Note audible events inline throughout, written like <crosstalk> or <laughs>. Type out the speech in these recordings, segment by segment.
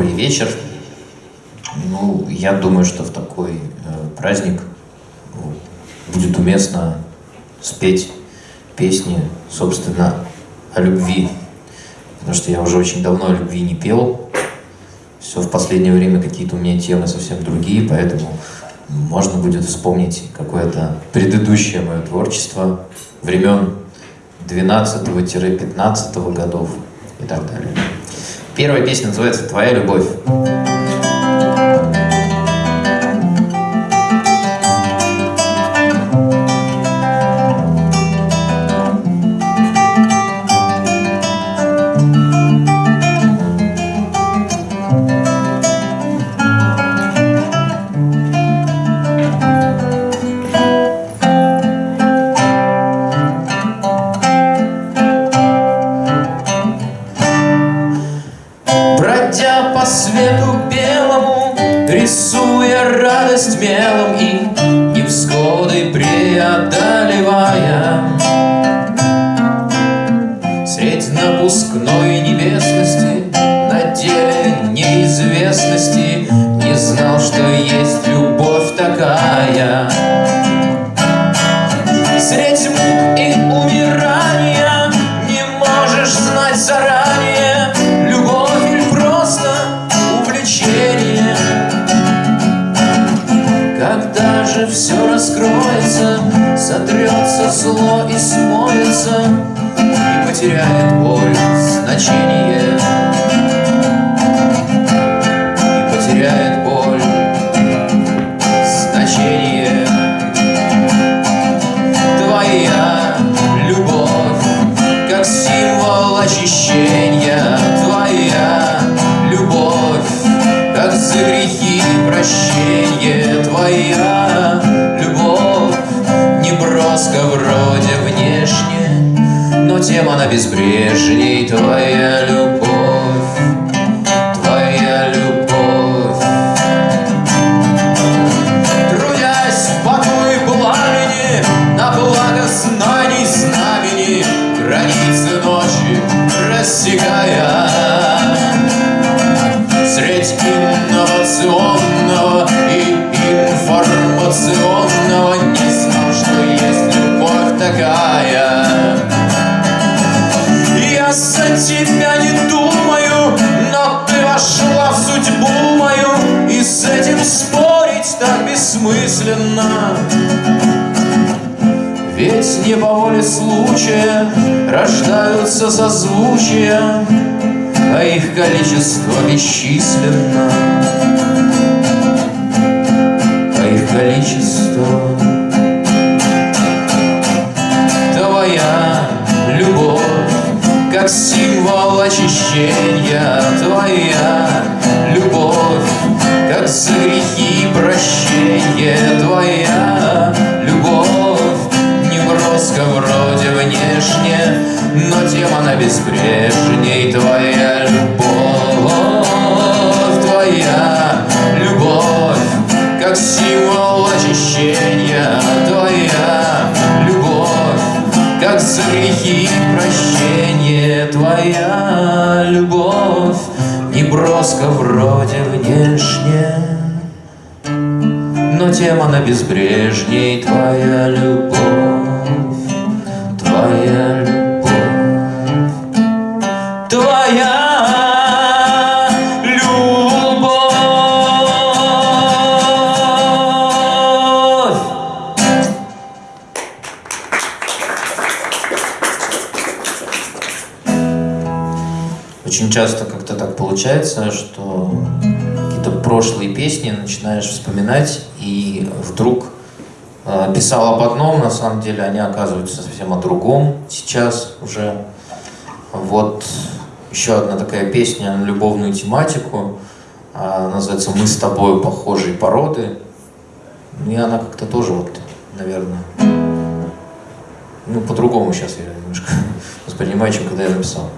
добрый вечер. Ну, я думаю, что в такой э, праздник будет уместно спеть песни, собственно, о любви. Потому что я уже очень давно о любви не пел. Все в последнее время какие-то у меня темы совсем другие, поэтому можно будет вспомнить какое-то предыдущее мое творчество времен 12-15 годов и так далее. Первая песня называется «Твоя любовь». Танцуя радость мелом и невзгоды преодолевая. Средь напускной небесности На деле неизвестности Не знал, что есть любовь такая. Когда же все раскроется, сотрется зло и смоется, И потеряет боль значение. И потеряет боль значение. Твоя любовь, как символ очищения, Твоя любовь, как за грехи прощения. чем она безбрежней твоя любовь. песни по воле случая Рождаются созвучия, а их количество бесчисленно, а их количество грехи прощение Твоя любовь не броска вроде внешне Но тем она безбрежней Твоя любовь, Твоя любовь. Получается, что какие-то прошлые песни начинаешь вспоминать, и вдруг э, писал об одном, на самом деле они оказываются совсем о другом сейчас уже. Вот еще одна такая песня на любовную тематику, э, называется «Мы с тобой похожие породы». И она как-то тоже вот, наверное, ну, по-другому сейчас я немножко <laughs> воспринимаю, чем когда я написал.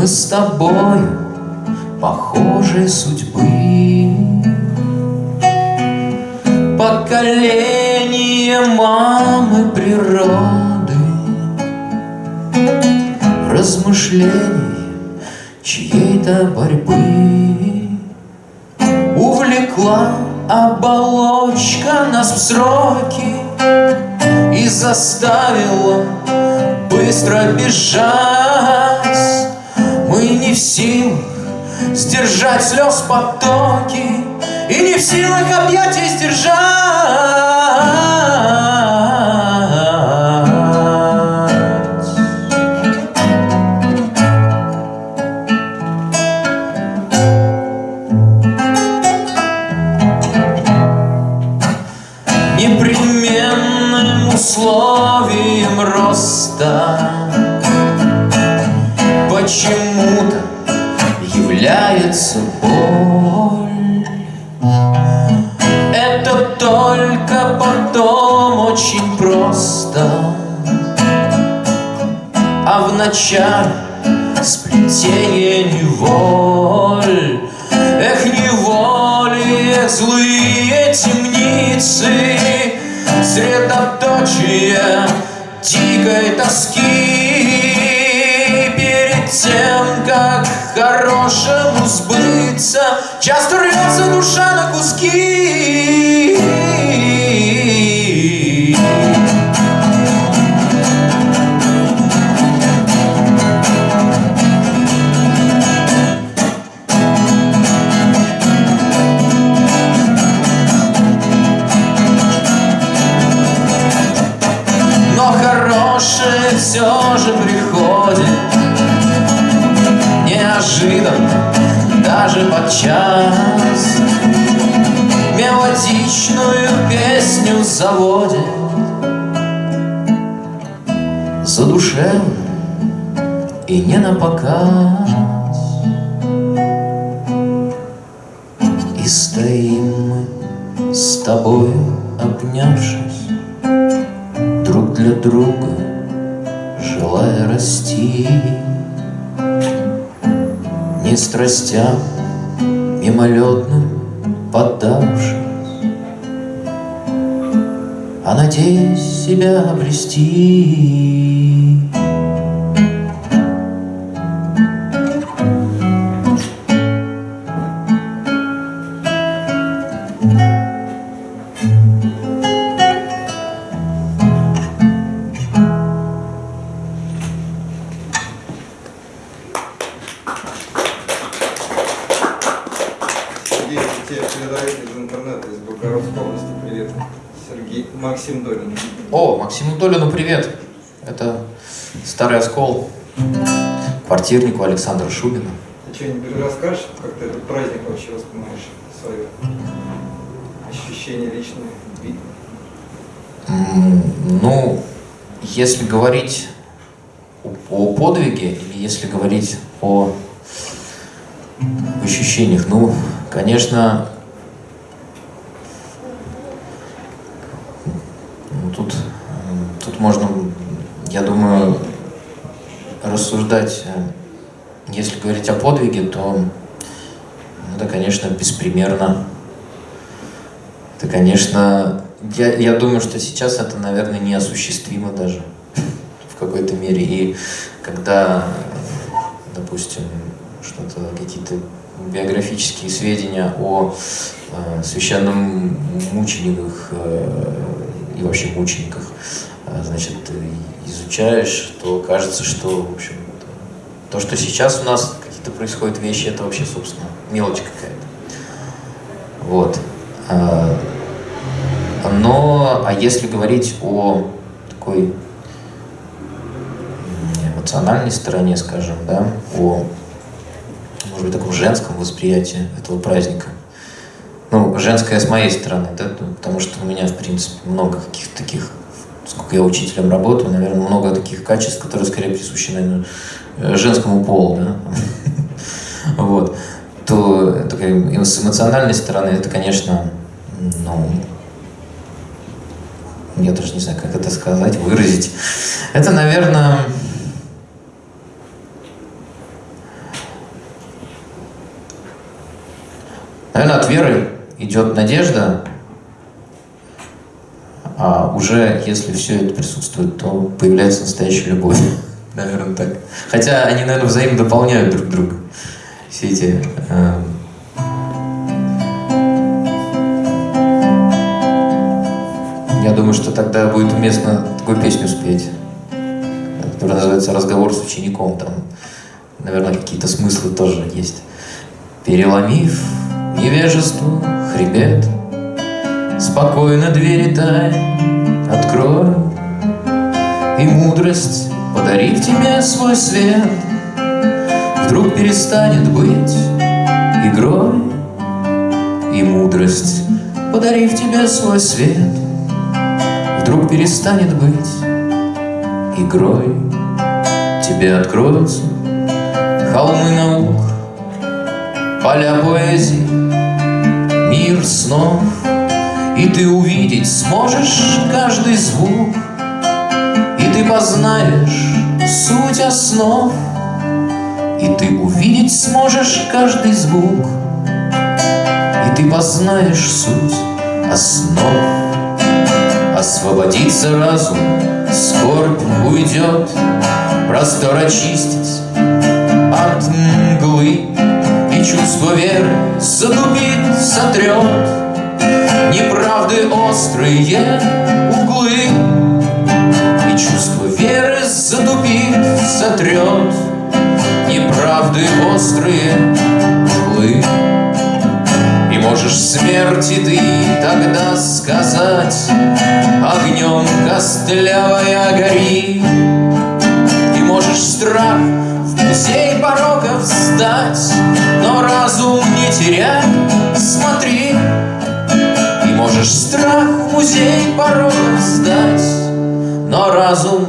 Мы с тобою похожей судьбы. Поколение мамы природы, размышлений чьей-то борьбы увлекла оболочка нас в сроки и заставила быстро бежать. Мы не в силах сдержать слез потоки И не в силах объятия сдержать сплетение неволь. Эх, неволи, эх, злые темницы. Средоточие дикой тоски. Тем, как хорошему сбыться, Часто рвется душа на куски. Показ И стоим мы с тобою, обнявшись Друг для друга, желая расти не страстям мимолетным поддавшись, А надеясь себя обрести. Квартирнику Александра Шубина. Ты что-нибудь расскажешь, как ты этот праздник вообще воспринимаешь, свое ощущение личное? Ну, если говорить о- о подвиге, или если говорить о ощущениях, ну, конечно, ну, тут, тут можно, я думаю, рассуждать, э, если говорить о подвиге, то ну, это, конечно, беспримерно. Это, конечно, я, я думаю, что сейчас это, наверное, неосуществимо даже <laughs> в какой-то мере. И когда, допустим, что-то, какие-то биографические сведения о э, священном мучениках э, и вообще мучениках, э, значит, изучаешь, то кажется, что, в общем, то, что сейчас у нас какие-то происходят вещи, это вообще, собственно, мелочь какая-то. Вот. А, Но, а если говорить о такой эмоциональной стороне, скажем, да, о, может быть, таком женском восприятии этого праздника, ну, женское с моей стороны, да, ну, потому что у меня, в принципе, много каких-то таких, сколько я учителем работаю, наверное, много таких качеств, которые скорее присущи, наверное, Э, женскому полу, да? <laughs> вот, то такой, с эмоциональной стороны это, конечно, ну, я даже не знаю, как это сказать, выразить. Это, наверное, наверное, от веры идет надежда, а уже если все это присутствует, то появляется настоящая любовь. Наверное, так. Хотя они, наверное, взаимно дополняют друг друга. Все эти э, Я думаю, что тогда будет уместно такую песню спеть, которая называется «Разговор с учеником». Там, наверное, какие-то смыслы тоже есть. Переломив невежество хребет, Спокойно двери тайн открою, И мудрость, подарив тебе свой свет, Вдруг перестанет быть игрой, И мудрость, подарив тебе свой свет, Вдруг перестанет быть игрой. Тебе откроются холмы наук, Поля поэзии, мир снов, И ты увидеть сможешь каждый звук, И ты познаешь суть основ, И ты увидеть сможешь каждый звук, И ты познаешь суть основ. Освободится разум, скорбь уйдет, Простор очистится от мглы, И чувство веры затупит, сотрет Неправды острые сотрет Неправды острые углы. И можешь смерти ты тогда сказать Огнем костлявая гори И можешь страх в музей пороков сдать Но разум не теряй, смотри И можешь страх в музей пороков сдать Но разум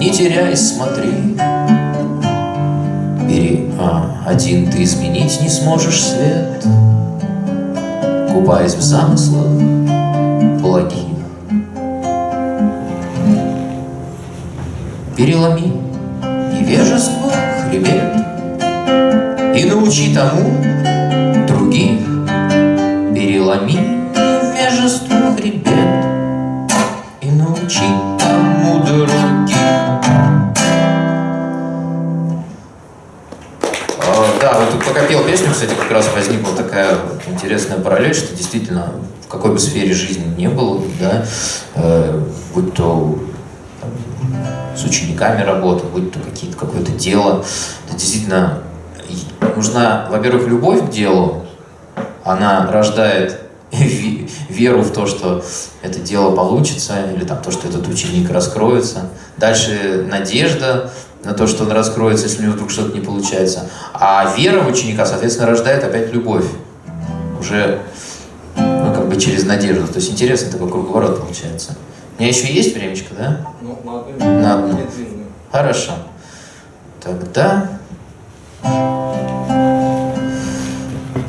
не теряй, смотри. Бери, а, один ты изменить не сможешь свет. Купаясь в замыслах благих Переломи невежество хребет И научи тому интересная параллель, что действительно в какой бы сфере жизни не было, да, э, будь то там, с учениками работа, будь то какие-то, какое-то дело, это действительно нужна, во-первых, любовь к делу, она рождает ве- веру в то, что это дело получится, или там то, что этот ученик раскроется. Дальше надежда на то, что он раскроется, если у него вдруг что-то не получается. А вера в ученика, соответственно, рождает опять любовь. Уже ну, как бы через надежду. То есть интересный такой круговорот получается. У меня еще есть времечко, да? Ну. На одну. Хорошо. Тогда...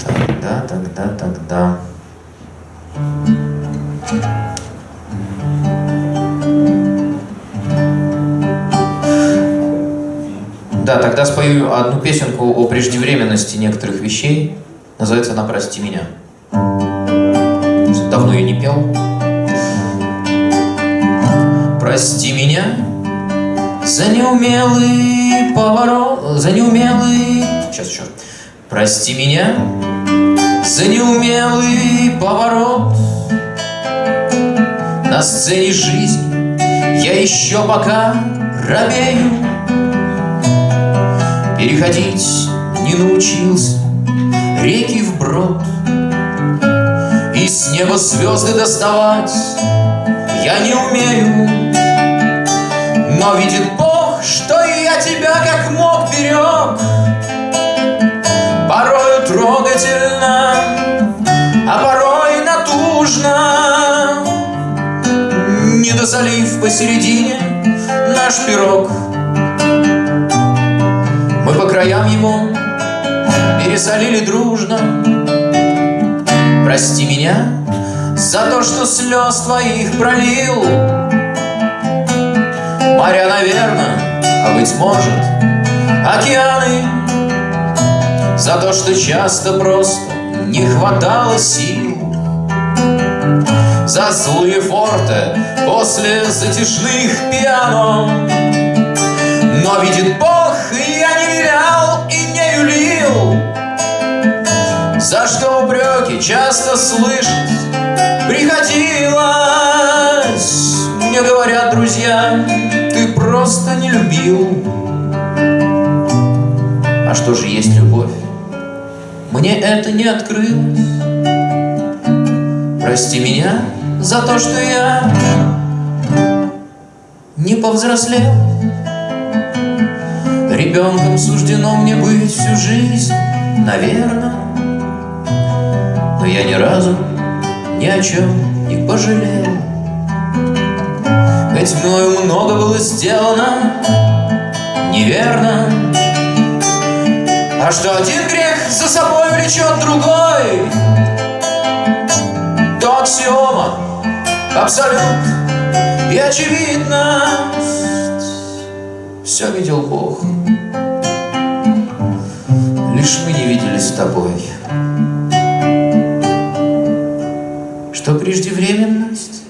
Тогда, тогда, тогда... Да, тогда спою одну песенку о преждевременности некоторых вещей. Называется она «Прости меня». Давно я не пел. Прости меня за неумелый поворот, за неумелый... Сейчас еще. Прости меня за неумелый поворот на сцене жизни я еще пока робею Переходить не научился реки вброд И с неба звезды доставать я не умею. Но видит Бог, что я тебя как мог берег. Порою трогательно, а порой натужно. Не дозалив посередине наш пирог Мы по краям его пересолили дружно. Прости меня за то, что слез твоих пролил. Моря, наверное, а быть может, океаны. За то, что часто просто не хватало сил. За злые форты после затяжных пиано. Но видит Бог, часто слышать приходилось. Мне говорят друзья, ты просто не любил. А что же есть любовь? Мне это не открылось. Прости меня за то, что я не повзрослел. Ребенком суждено мне быть всю жизнь, наверное Но я ни разу ни о чем не пожалел. Ведь мною много было сделано неверно. А что один грех за собой влечет другой То аксиома, абсолют и очевидность. Все видел Бог. Лишь мы не видели с тобой Что преждевременность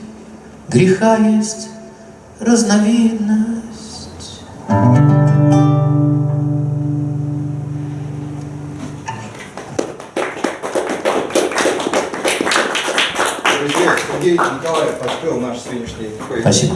греха есть разновидность Друзья, Сергей Николаев открыл наш сегодняшний. Спасибо.